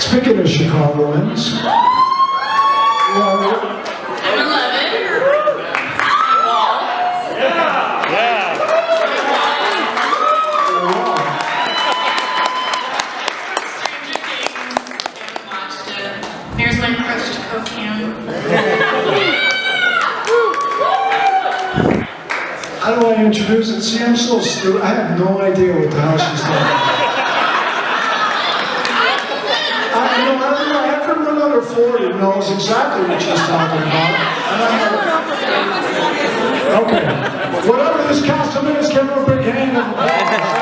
Speaking of Chicagoans, well, I'm 11. Stranger Things. Haven't watched it. My crush to cocaine. how do I introduce it? See, I'm so stupid. I have no idea what the hell she's talking about. 40 knows exactly what she's talking about. And I have- Okay. Whatever this costume is, give her a big hand.